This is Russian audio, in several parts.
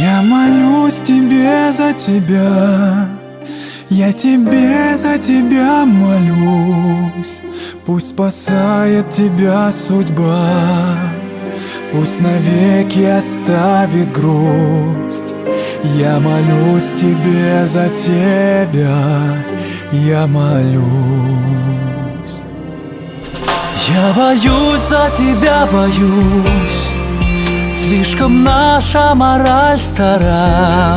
Я молюсь тебе за тебя, я тебе за тебя молюсь. Пусть спасает тебя судьба, пусть навеки оставит грусть. Я молюсь тебе за тебя, я молюсь. Я боюсь за тебя, боюсь. Слишком наша мораль стара.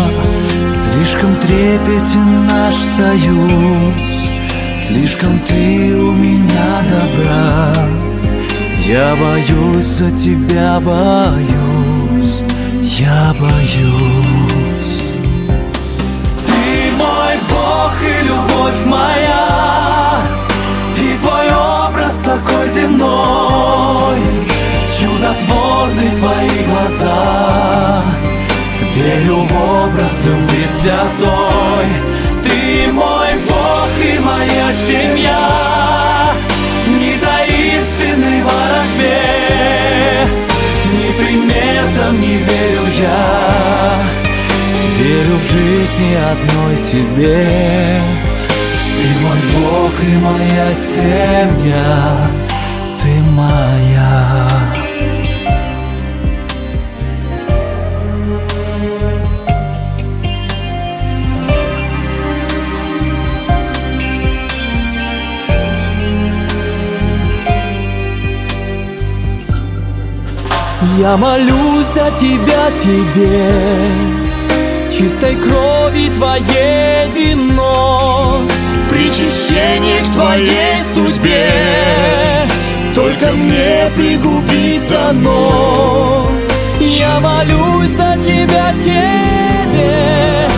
Слишком трепетен наш союз. Слишком ты у меня добра. Я боюсь за тебя, боюсь. Я боюсь Верю в образ любви святой. Ты мой Бог и моя семья. Не таинственный ворожбе Ни приметам не верю я. Верю в жизни одной тебе. Ты мой Бог и моя семья. Ты моя Я молюсь за тебя, тебе Чистой крови твоей вино Причащение к твоей судьбе. Только мне пригубить дано. Я молюсь за тебя, тебе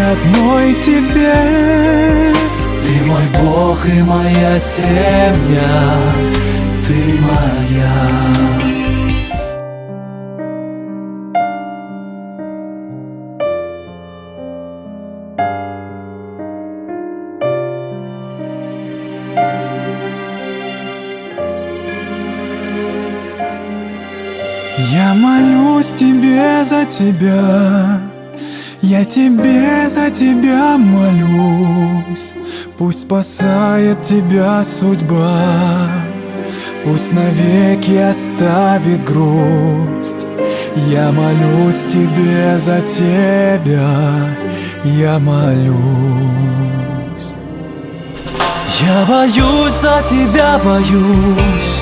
одной тебе. Ты мой Бог и моя семья. Ты моя. Я молюсь тебе за тебя, я тебе за тебя молюсь, пусть спасает тебя судьба, пусть навеки оставит грусть. Я молюсь тебе за тебя, я молюсь. Я боюсь за тебя, боюсь.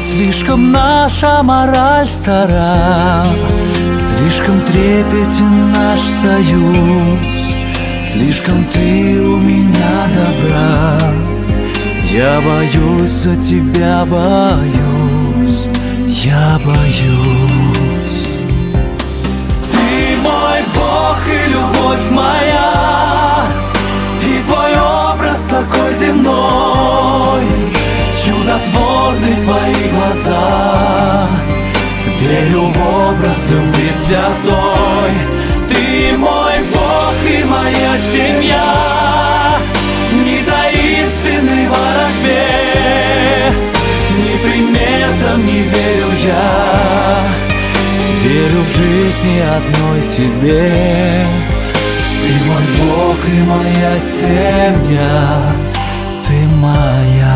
Слишком наша мораль стара Слишком трепетен наш союз. Слишком ты у меня добра. Я боюсь за тебя, боюсь. Я боюсь образ любви святой. Ты мой Бог и моя семья. Не таинственный ворожбе Ни приметам не верю я. Верю в жизни одной тебе. Ты мой Бог и моя семья. Ты моя